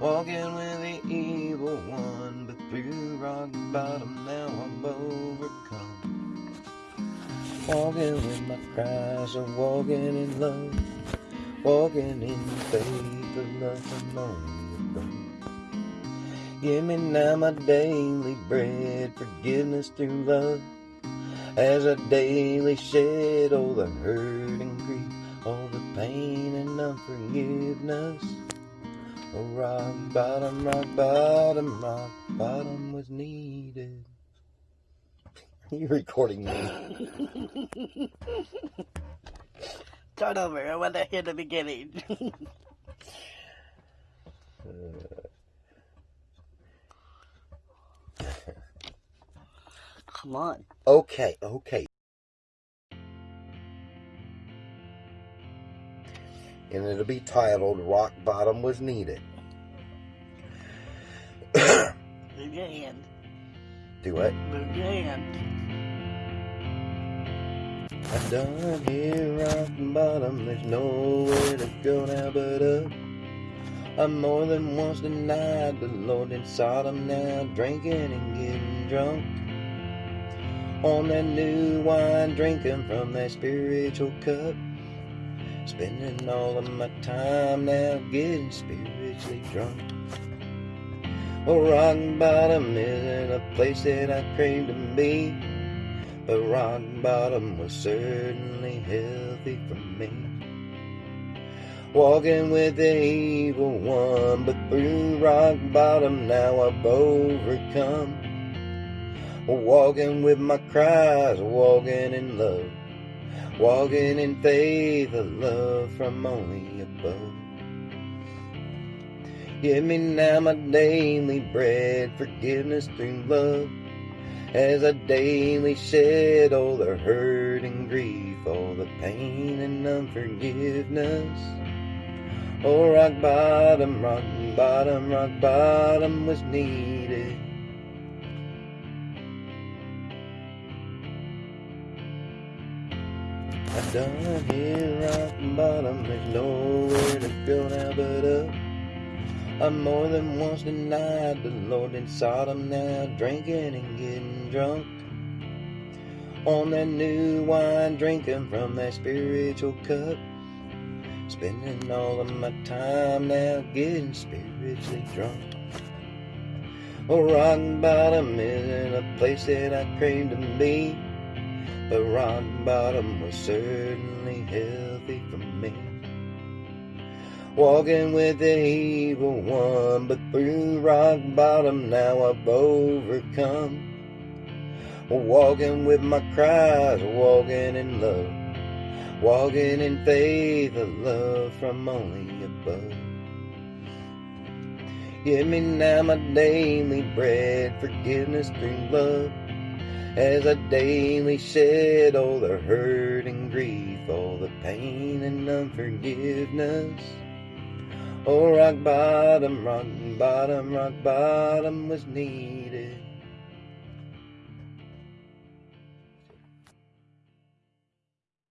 Walking with the evil one, but through rock bottom now I'm overcome. Walking with my cries of walking in love, walking in faith of love alone above. Give me now my daily bread, forgiveness through love, as I daily shed all the hurt and grief, all the pain and unforgiveness. Oh, rock bottom, rock bottom, rock bottom was needed. you recording me. Start over. I want to hear the beginning. Come on. Okay, okay. And it'll be titled Rock Bottom Was Needed. Move your hand. Do your hand. I'm done here, rock bottom. There's nowhere to go now but up. I more than once denied the Lord in Sodom now, drinking and getting drunk. On that new wine, drinking from that spiritual cup. Spending all of my time now getting spiritually drunk. Well, rock bottom isn't a place that I crave to be. But rock bottom was certainly healthy for me. Walking with the evil one, but through rock bottom now I've overcome. Walking with my cries, walking in love, walking in faith of love from only above. Give me now my daily bread, forgiveness through love as I daily shed all the hurt and grief, all the pain and unforgiveness. Oh, rock bottom, rock bottom, rock bottom was needed. I'm done here, rock bottom, there's nowhere to go now but up. I more than once denied the Lord in Sodom now, drinking and getting drunk. On that new wine, drinking from that spiritual cup. Spending all of my time now getting spiritually drunk. Well, rock bottom isn't a place that I crave to be, but rock bottom was certainly healthy for me. Walking with the evil one, but through rock bottom now I've overcome. Walking with my cries, walking in love, walking in faith of love from only above. Give me now my daily bread, forgiveness through love, as I daily shed all the hurt and grief, all the pain and unforgiveness. Oh, rock bottom, rock bottom, rock bottom was needed.